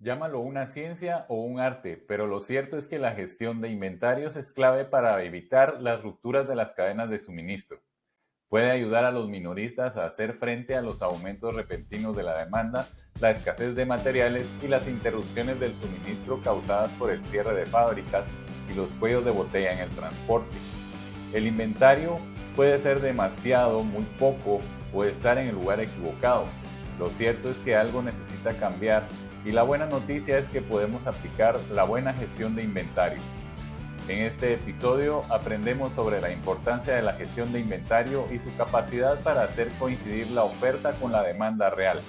Llámalo una ciencia o un arte, pero lo cierto es que la gestión de inventarios es clave para evitar las rupturas de las cadenas de suministro. Puede ayudar a los minoristas a hacer frente a los aumentos repentinos de la demanda, la escasez de materiales y las interrupciones del suministro causadas por el cierre de fábricas y los cuellos de botella en el transporte. El inventario puede ser demasiado, muy poco o estar en el lugar equivocado. Lo cierto es que algo necesita cambiar y la buena noticia es que podemos aplicar la buena gestión de inventario. En este episodio aprendemos sobre la importancia de la gestión de inventario y su capacidad para hacer coincidir la oferta con la demanda real.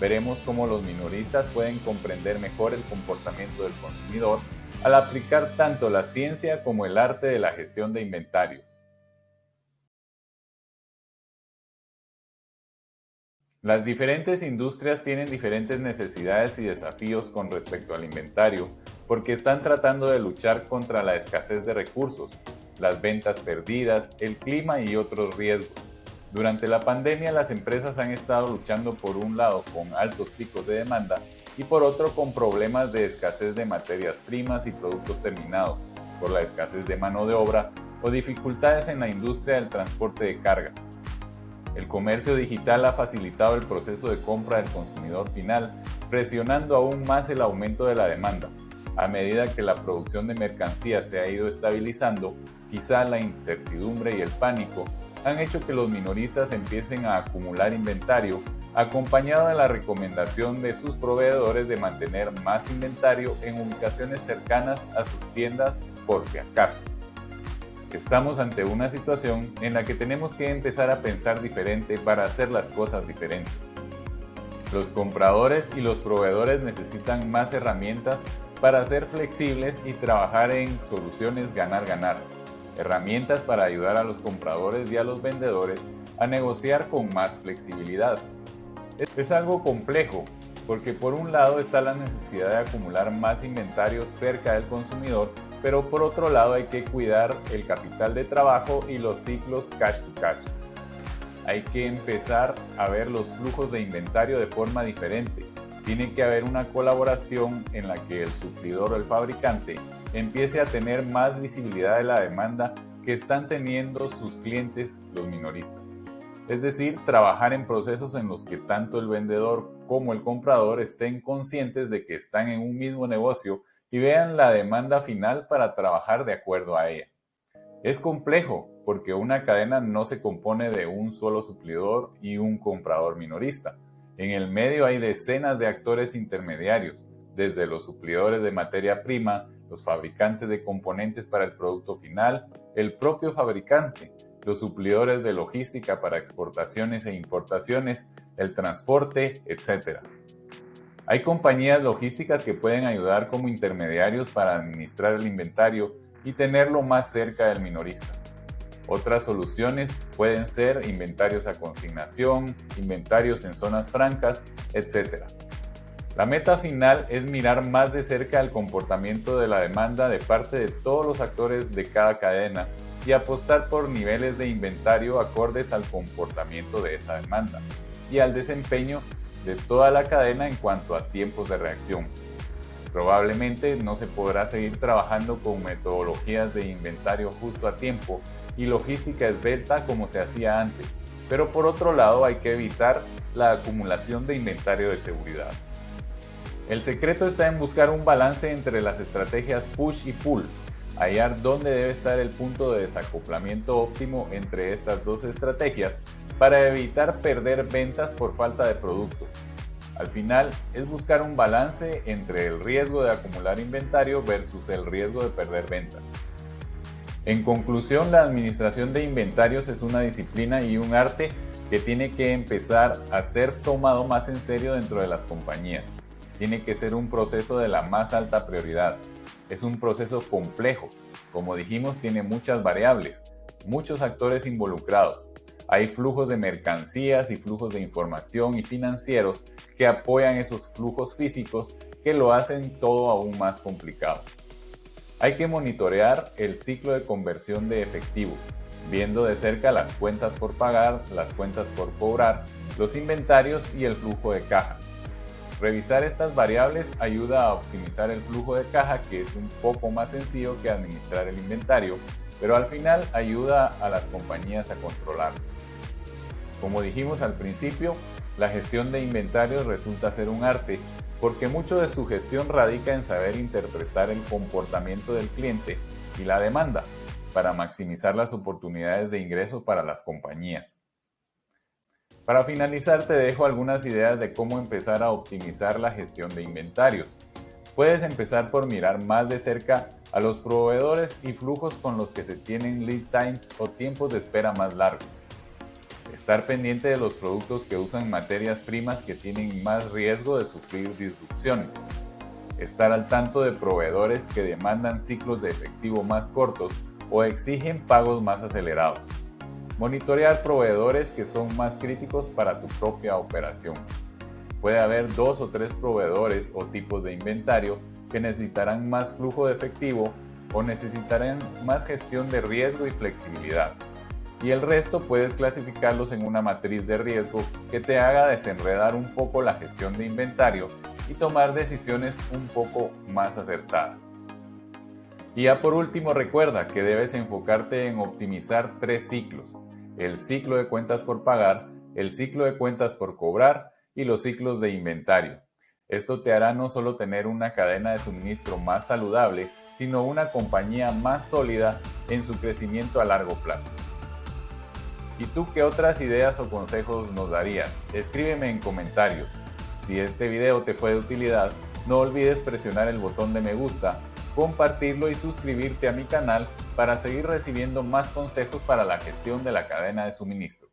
Veremos cómo los minoristas pueden comprender mejor el comportamiento del consumidor al aplicar tanto la ciencia como el arte de la gestión de inventarios. Las diferentes industrias tienen diferentes necesidades y desafíos con respecto al inventario porque están tratando de luchar contra la escasez de recursos, las ventas perdidas, el clima y otros riesgos. Durante la pandemia las empresas han estado luchando por un lado con altos picos de demanda y por otro con problemas de escasez de materias primas y productos terminados, por la escasez de mano de obra o dificultades en la industria del transporte de carga. El comercio digital ha facilitado el proceso de compra del consumidor final, presionando aún más el aumento de la demanda. A medida que la producción de mercancías se ha ido estabilizando, quizá la incertidumbre y el pánico han hecho que los minoristas empiecen a acumular inventario, acompañado de la recomendación de sus proveedores de mantener más inventario en ubicaciones cercanas a sus tiendas por si acaso. Estamos ante una situación en la que tenemos que empezar a pensar diferente para hacer las cosas diferentes. Los compradores y los proveedores necesitan más herramientas para ser flexibles y trabajar en soluciones ganar-ganar. Herramientas para ayudar a los compradores y a los vendedores a negociar con más flexibilidad. Es algo complejo, porque por un lado está la necesidad de acumular más inventario cerca del consumidor pero por otro lado hay que cuidar el capital de trabajo y los ciclos cash to cash. Hay que empezar a ver los flujos de inventario de forma diferente. Tiene que haber una colaboración en la que el suplidor o el fabricante empiece a tener más visibilidad de la demanda que están teniendo sus clientes, los minoristas. Es decir, trabajar en procesos en los que tanto el vendedor como el comprador estén conscientes de que están en un mismo negocio y vean la demanda final para trabajar de acuerdo a ella. Es complejo porque una cadena no se compone de un solo suplidor y un comprador minorista. En el medio hay decenas de actores intermediarios, desde los suplidores de materia prima, los fabricantes de componentes para el producto final, el propio fabricante, los suplidores de logística para exportaciones e importaciones, el transporte, etc. Hay compañías logísticas que pueden ayudar como intermediarios para administrar el inventario y tenerlo más cerca del minorista. Otras soluciones pueden ser inventarios a consignación, inventarios en zonas francas, etc. La meta final es mirar más de cerca el comportamiento de la demanda de parte de todos los actores de cada cadena y apostar por niveles de inventario acordes al comportamiento de esa demanda y al desempeño de toda la cadena en cuanto a tiempos de reacción. Probablemente no se podrá seguir trabajando con metodologías de inventario justo a tiempo y logística esbelta como se hacía antes, pero por otro lado hay que evitar la acumulación de inventario de seguridad. El secreto está en buscar un balance entre las estrategias push y pull, hallar dónde debe estar el punto de desacoplamiento óptimo entre estas dos estrategias para evitar perder ventas por falta de producto. Al final es buscar un balance entre el riesgo de acumular inventario versus el riesgo de perder ventas. En conclusión, la administración de inventarios es una disciplina y un arte que tiene que empezar a ser tomado más en serio dentro de las compañías. Tiene que ser un proceso de la más alta prioridad. Es un proceso complejo. Como dijimos, tiene muchas variables, muchos actores involucrados hay flujos de mercancías y flujos de información y financieros que apoyan esos flujos físicos que lo hacen todo aún más complicado. Hay que monitorear el ciclo de conversión de efectivo, viendo de cerca las cuentas por pagar, las cuentas por cobrar, los inventarios y el flujo de caja. Revisar estas variables ayuda a optimizar el flujo de caja que es un poco más sencillo que administrar el inventario, pero al final ayuda a las compañías a controlarlo. Como dijimos al principio, la gestión de inventarios resulta ser un arte porque mucho de su gestión radica en saber interpretar el comportamiento del cliente y la demanda para maximizar las oportunidades de ingreso para las compañías. Para finalizar te dejo algunas ideas de cómo empezar a optimizar la gestión de inventarios. Puedes empezar por mirar más de cerca a los proveedores y flujos con los que se tienen lead times o tiempos de espera más largos. Estar pendiente de los productos que usan materias primas que tienen más riesgo de sufrir disrupciones. Estar al tanto de proveedores que demandan ciclos de efectivo más cortos o exigen pagos más acelerados. Monitorear proveedores que son más críticos para tu propia operación. Puede haber dos o tres proveedores o tipos de inventario que necesitarán más flujo de efectivo o necesitarán más gestión de riesgo y flexibilidad y el resto puedes clasificarlos en una matriz de riesgo que te haga desenredar un poco la gestión de inventario y tomar decisiones un poco más acertadas. Y ya por último recuerda que debes enfocarte en optimizar tres ciclos, el ciclo de cuentas por pagar, el ciclo de cuentas por cobrar y los ciclos de inventario. Esto te hará no solo tener una cadena de suministro más saludable, sino una compañía más sólida en su crecimiento a largo plazo. ¿Y tú qué otras ideas o consejos nos darías? Escríbeme en comentarios. Si este video te fue de utilidad, no olvides presionar el botón de me gusta, compartirlo y suscribirte a mi canal para seguir recibiendo más consejos para la gestión de la cadena de suministro.